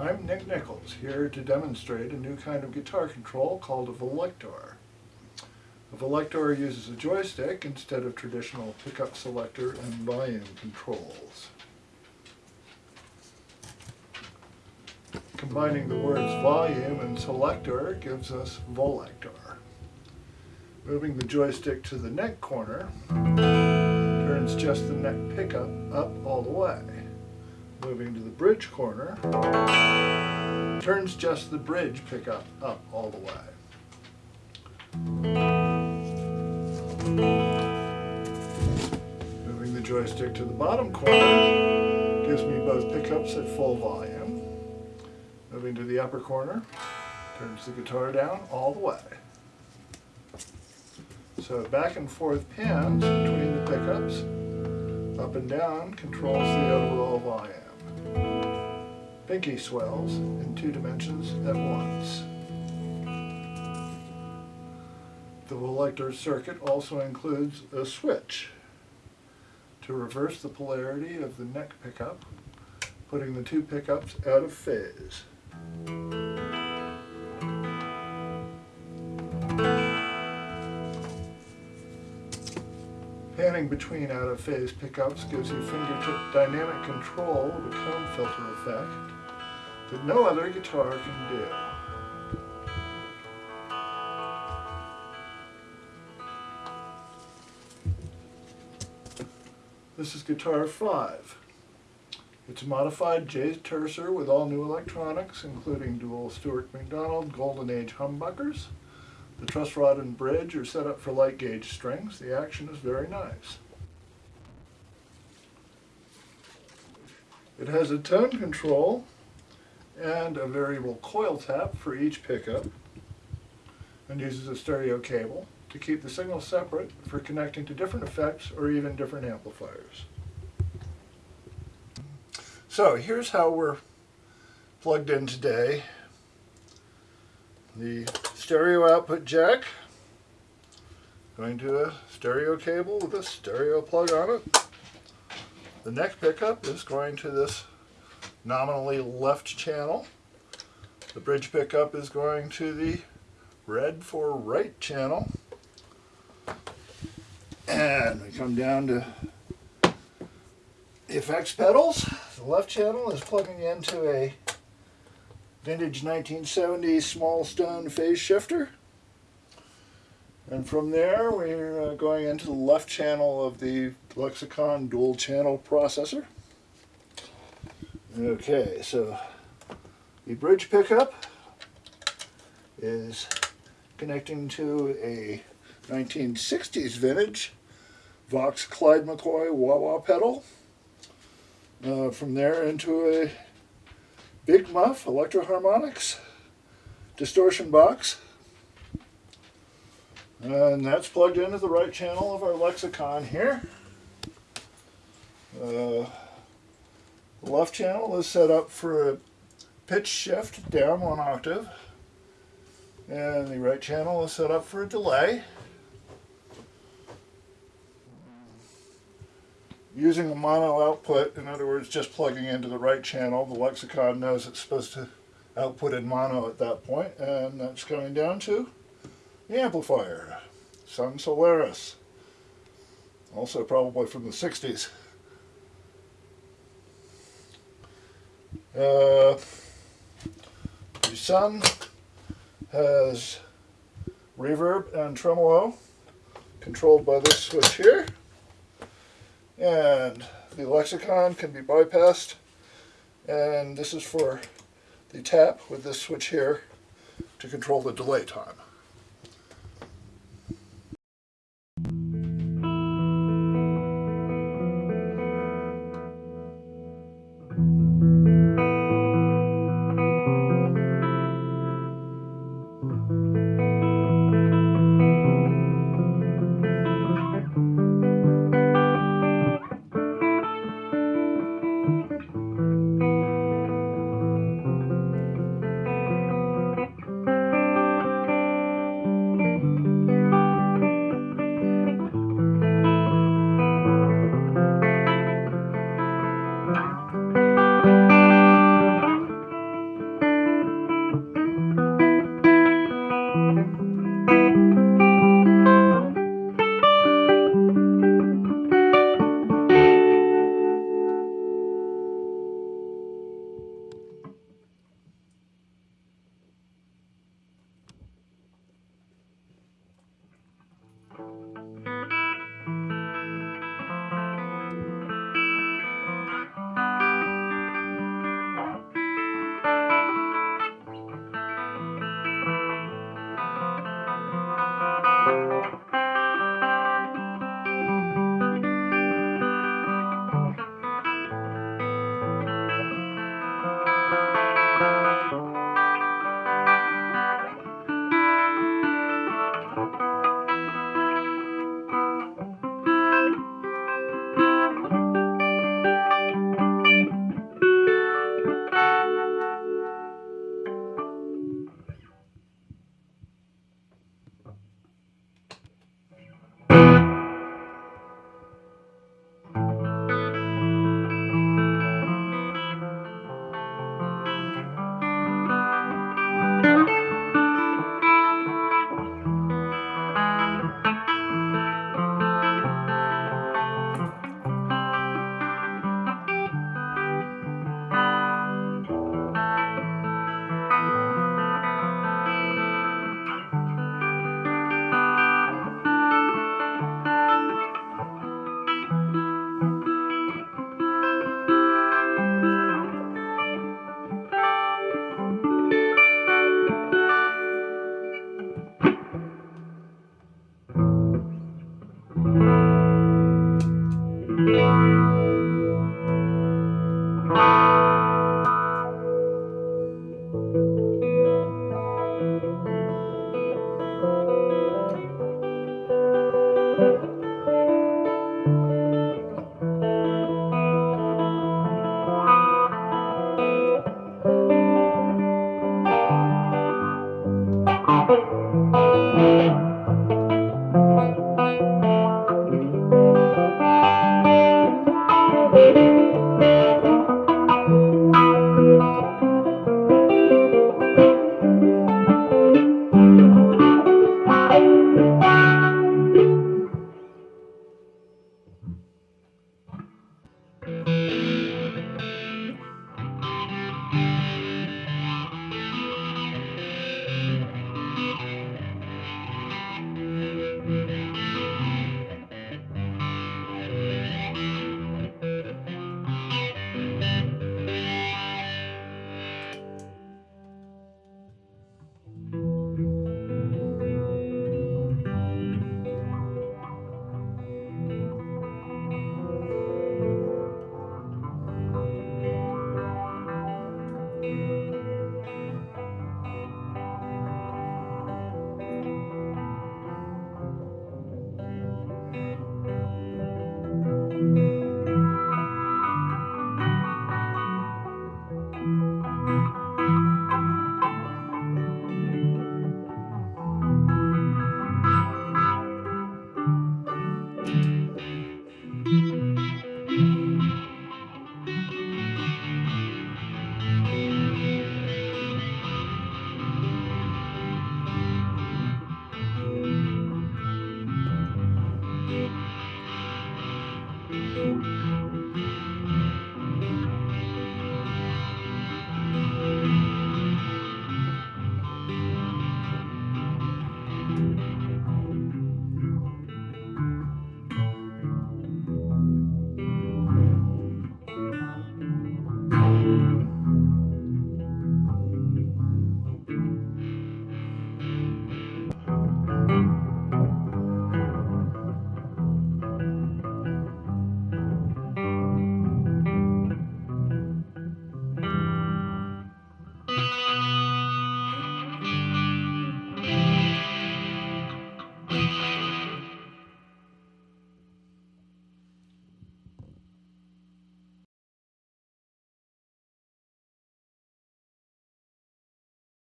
I'm Nick Nichols, here to demonstrate a new kind of guitar control called a Velector. A Velector uses a joystick instead of traditional pickup selector and volume controls. Combining the words volume and selector gives us Volector. Moving the joystick to the neck corner turns just the neck pickup up all the way. Moving to the bridge corner turns just the bridge pickup up all the way. Moving the joystick to the bottom corner gives me both pickups at full volume. Moving to the upper corner turns the guitar down all the way. So back and forth pans between the pickups, up and down controls the overall volume. Pinky swells in two dimensions at once. The Velector circuit also includes a switch to reverse the polarity of the neck pickup, putting the two pickups out of phase. Panning between out-of-phase pickups gives you fingertip dynamic control of a comb filter effect that no other guitar can do. This is Guitar 5. It's a modified J Tercer with all new electronics, including dual Stewart MacDonald Golden Age humbuckers. The truss rod and bridge are set up for light gauge strings. The action is very nice. It has a tone control and a variable coil tap for each pickup and uses a stereo cable to keep the signal separate for connecting to different effects or even different amplifiers. So here's how we're plugged in today. The stereo output jack going to a stereo cable with a stereo plug on it. The neck pickup is going to this nominally left channel. The bridge pickup is going to the red for right channel. And we come down to the effects pedals. The left channel is plugging into a vintage 1970s small stone phase shifter. And from there we're uh, going into the left channel of the Lexicon dual channel processor. Okay, so the bridge pickup is connecting to a 1960s vintage Vox Clyde McCoy wah-wah pedal. Uh, from there into a Big Muff Electro Harmonix distortion box. And that's plugged into the right channel of our lexicon here. Uh, the left channel is set up for a pitch shift down one octave. And the right channel is set up for a delay. using a mono output, in other words, just plugging into the right channel, the lexicon knows it's supposed to output in mono at that point, and that's coming down to the amplifier, Sunn Solaris, also probably from the 60s. Uh, the Sunn has reverb and tremolo controlled by this switch here and the lexicon can be bypassed and this is for the tap with this switch here to control the delay time.